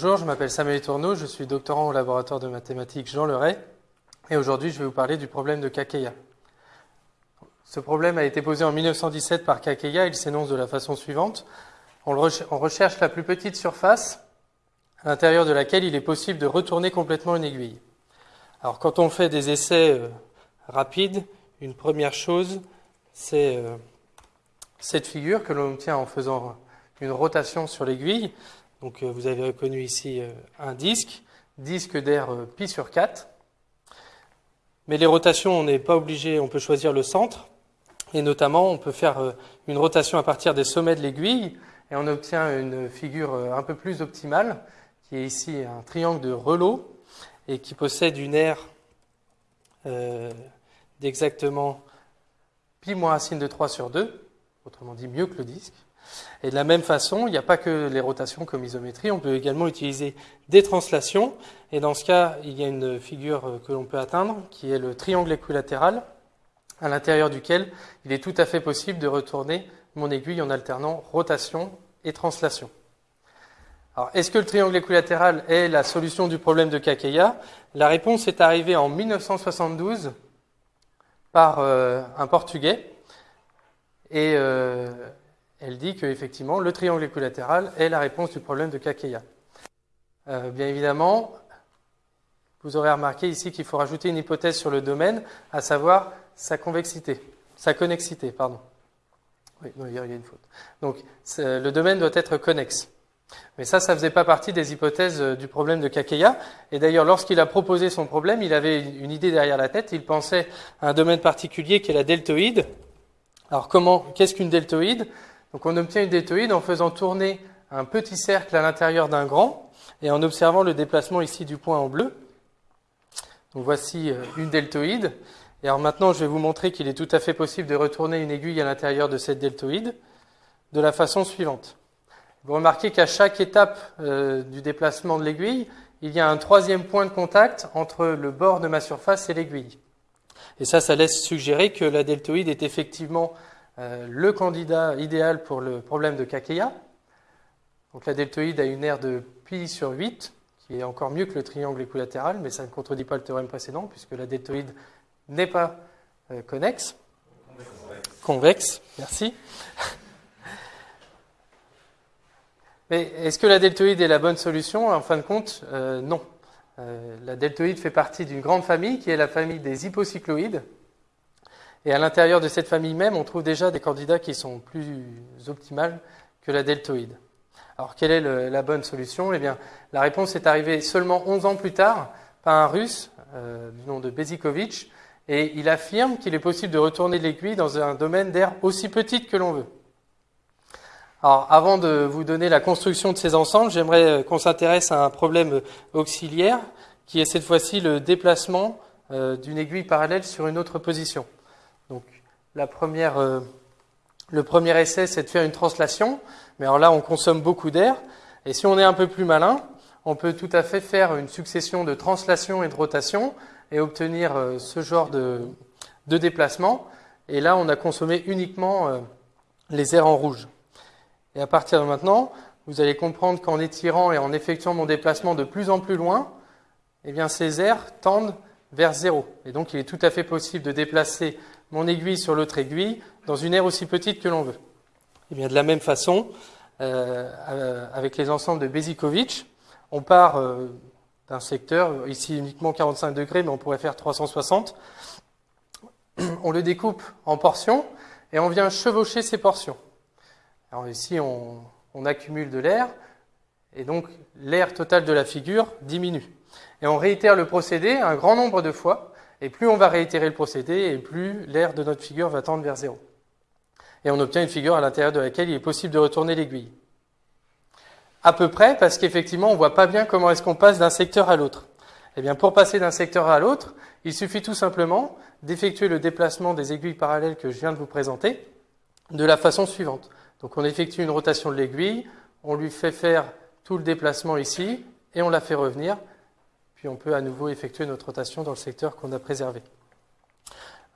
bonjour, je m'appelle Samuel Tourneau, je suis doctorant au laboratoire de mathématiques Jean Leray et aujourd'hui je vais vous parler du problème de Kakeya. Ce problème a été posé en 1917 par Kakeya, il s'énonce de la façon suivante. On, recherche la plus petite surface à l'intérieur de laquelle il est possible de retourner complètement une aiguille. Alors quand on fait des essais euh, rapides, une première chose, c'est euh, cette figure que l'on obtient en faisant une rotation sur l'aiguille. Donc euh, vous avez reconnu ici un disque, disque d'air pi sur 4. Mais les rotations, on n'est pas obligé, on peut choisir le centre. Et notamment, on peut faire une rotation à partir des sommets de l'aiguille et on obtient une figure un peu plus optimale, qui est ici un triangle de Relo et qui possède une aire euh, d'exactement pi moins racine de 3 sur 2, autrement dit mieux que le disque. Et de la même façon, il n'y a pas que les rotations comme isométrie, on peut également utiliser des translations. Et dans ce cas, il y a une figure que l'on peut atteindre, qui est le triangle équilatéral, à l'intérieur duquel il est tout à fait possible de retourner mon aiguille en alternant rotation et translation. Alors, est-ce que le triangle équilatéral est la solution du problème de Kakeya? La réponse est arrivée en 1972 par euh, un Portugais. Et euh, elle dit qu'effectivement, le triangle équilatéral est la réponse du problème de Kakeya. Euh, bien évidemment, vous aurez remarqué ici qu'il faut rajouter une hypothèse sur le domaine, à savoir sa convexité, sa connexité, pardon. Oui, il y a une faute. Donc, le domaine doit être connexe. Mais ça, ça faisait pas partie des hypothèses euh, du problème de Kakeya. Et d'ailleurs, lorsqu'il a proposé son problème, il avait une idée derrière la tête. Il pensait à un domaine particulier qui est la deltoïde. Alors, comment, qu'est-ce qu'une deltoïde? Donc, on obtient une deltoïde en faisant tourner un petit cercle à l'intérieur d'un grand et en observant le déplacement ici du point en bleu. Donc, voici euh, une deltoïde. Et alors maintenant, je vais vous montrer qu'il est tout à fait possible de retourner une aiguille à l'intérieur de cette deltoïde de la façon suivante. Vous remarquez qu'à chaque étape euh, du déplacement de l'aiguille, il y a un troisième point de contact entre le bord de ma surface et l'aiguille. Et ça, ça laisse suggérer que la deltoïde est effectivement euh, le candidat idéal pour le problème de Kakeya. Donc la deltoïde a une aire de pi sur 8, qui est encore mieux que le triangle équilatéral, mais ça ne contredit pas le théorème précédent, puisque la deltoïde n'est pas euh, connexe. Convexe, merci. Mais est-ce que la deltoïde est la bonne solution? En fin de compte, euh, non. Euh, la deltoïde fait partie d'une grande famille qui est la famille des hypocycloïdes. Et à l'intérieur de cette famille même, on trouve déjà des candidats qui sont plus optimales que la deltoïde. Alors, quelle est la bonne solution? Eh bien, la réponse est arrivée seulement 11 ans plus tard par un russe euh, du nom de Bezikovitch, et il affirme qu'il est possible de retourner l'aiguille dans un domaine d'air aussi petit que l'on veut. Alors, avant de vous donner la construction de ces ensembles, j'aimerais euh, qu'on s'intéresse à un problème auxiliaire, qui est cette fois-ci le déplacement euh, d'une aiguille parallèle sur une autre position. Donc, la première, euh, le premier essai, c'est de faire une translation, mais alors là, on consomme beaucoup d'air, et si on est un peu plus malin, on peut tout à fait faire une succession de translation et de rotation et obtenir ce genre de, de déplacement. Et là, on a consommé uniquement les airs en rouge. Et à partir de maintenant, vous allez comprendre qu'en étirant et en effectuant mon déplacement de plus en plus loin, eh bien, ces aires tendent vers zéro. Et donc, il est tout à fait possible de déplacer mon aiguille sur l'autre aiguille dans une aire aussi petite que l'on veut. Eh bien, de la même façon, euh, euh, avec les ensembles de Bezikovitch, on part euh, d'un secteur, ici uniquement 45 degrés, mais on pourrait faire 360. On le découpe en portions et on vient chevaucher ces portions. Alors ici, on, accumule de l'air, et donc l'air total de la figure diminue. Et on réitère le procédé un grand nombre de fois, et plus on va réitérer le procédé, et plus l'air de notre figure va tendre vers zéro. Et on obtient une figure à l'intérieur de laquelle il est possible de retourner l'aiguille. À peu près, parce qu'effectivement, on ne voit pas bien comment est-ce qu'on passe d'un secteur à l'autre. Eh bien, pour passer d'un secteur à l'autre, il suffit tout simplement d'effectuer le déplacement des aiguilles parallèles que je viens de vous présenter de la façon suivante. Donc on effectue une rotation de l'aiguille, on lui fait faire tout le déplacement ici, et on la fait revenir, puis on peut à nouveau effectuer notre rotation dans le secteur qu'on a préservé.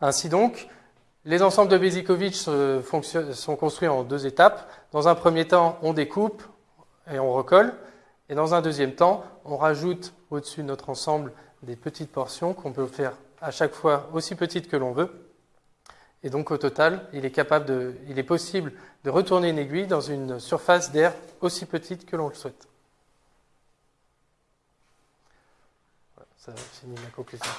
Ainsi donc, les ensembles de Bezikovitch sont construits en deux étapes. Dans un premier temps, on découpe et on recolle, Et dans un deuxième temps, on rajoute au-dessus de notre ensemble des petites portions qu'on peut faire à chaque fois aussi petites que l'on veut. Et donc au total, il est, possible de retourner une aiguille dans une surface d'air aussi petite que l'on le souhaite. Voilà, ça finit ma conclusion.